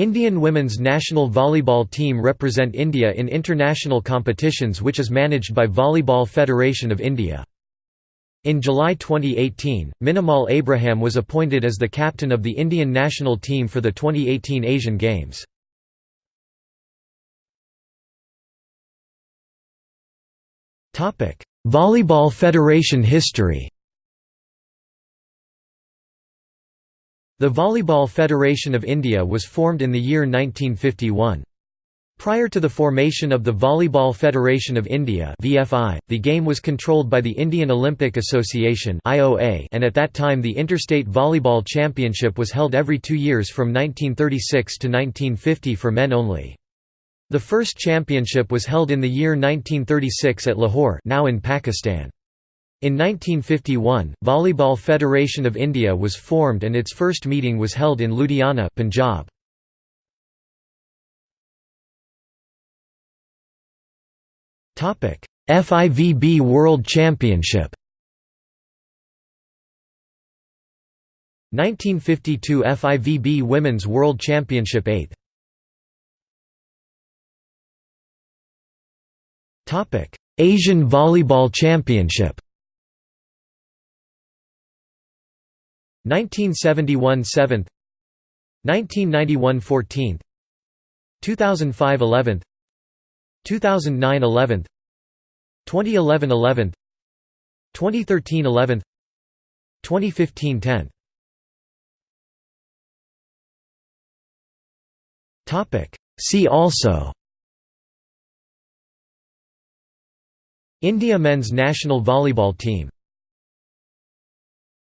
Indian women's national volleyball team represent India in international competitions which is managed by Volleyball Federation of India. In July 2018, Minimol Abraham was appointed as the captain of the Indian national team for the 2018 Asian Games. Volleyball Federation history The Volleyball Federation of India was formed in the year 1951. Prior to the formation of the Volleyball Federation of India (VFI), the game was controlled by the Indian Olympic Association (IOA), and at that time the Interstate Volleyball Championship was held every 2 years from 1936 to 1950 for men only. The first championship was held in the year 1936 at Lahore, now in Pakistan. In 1951, Volleyball Federation of India was formed and its first meeting was held in Ludhiana, Punjab. FIVB World Championship. 1952 FIVB Women's World Championship 8th Asian Volleyball Championship 1971 7th 1991 14th 2005 11th 2009 11th 2011 11th 2013 11th 2015 10th Topic. See also India men's national volleyball team